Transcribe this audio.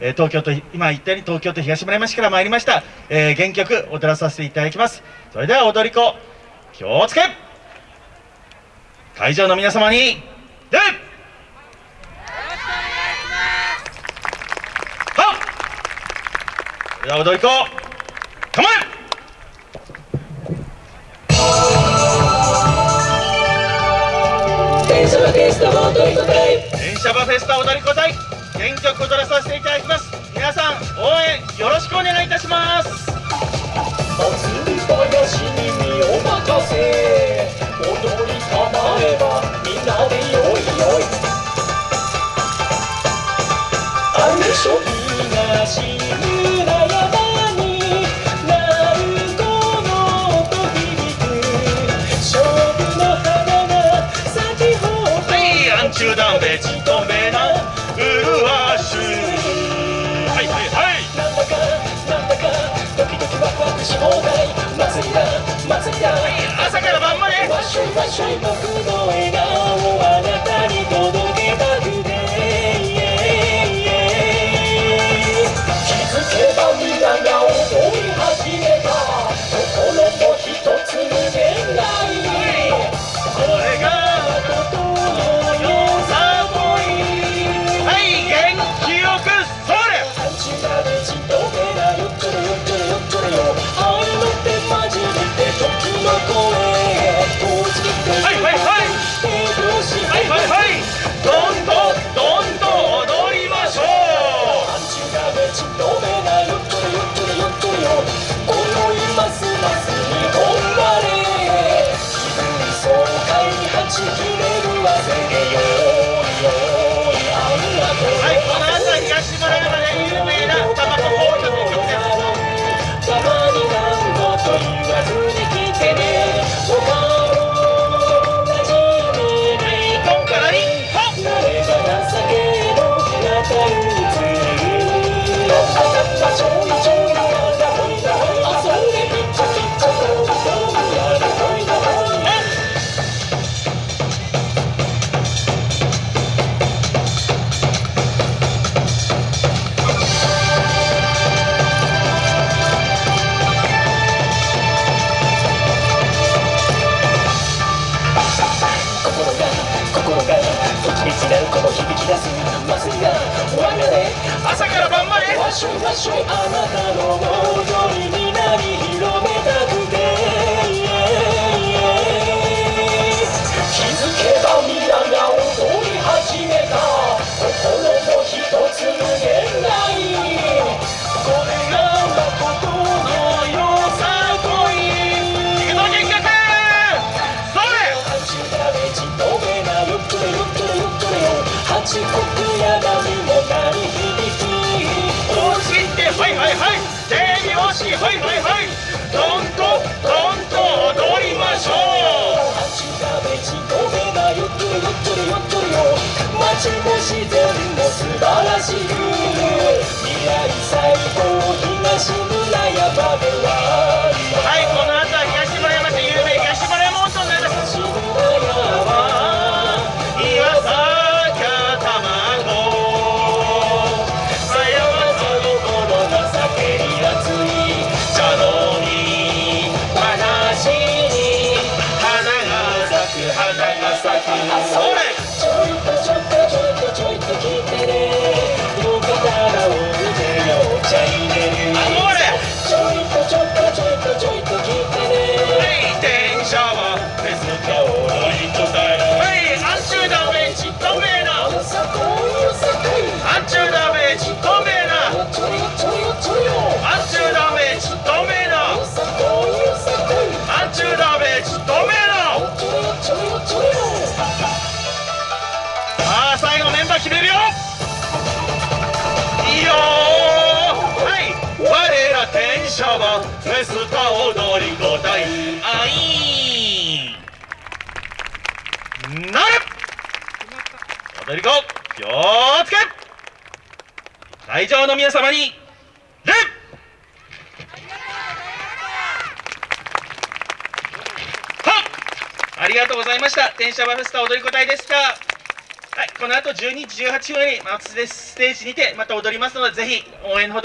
え東京都今言ったように東京都東村山市から参りました、えー、原曲踊らさせていただきます。それでは踊り子気をつけ。会場の皆様にででは踊り子構え電車バフェスタ踊り子隊。電車バフェスタ踊り子隊。原曲踊アンチューダンベチトメナ麗しはいはいはい。なんだかなんだかドキドキワクワクし放題。祭りだ。祭りだ、はい、朝から晩まで。わっしょいわっしょい僕の笑 Thank you. 朝から晩までわしょわしょあなたの踊りになりしく山にも鳴り響き押してはいはいはい手拍子はいはいはいどんとどんと踊りましょう八がべちごめがゆっくりゆっくりゆっくりよ街もそ空決めるよ。いいよはい。我ら天使はフェスタ踊り子隊あいなる。踊り子気をつけ。会場の皆様に礼。ありがとうございました。天社バフェスタ踊り子隊でした。はい、この後12時18分より松ステージにてまた踊りますのでぜひ応援のほど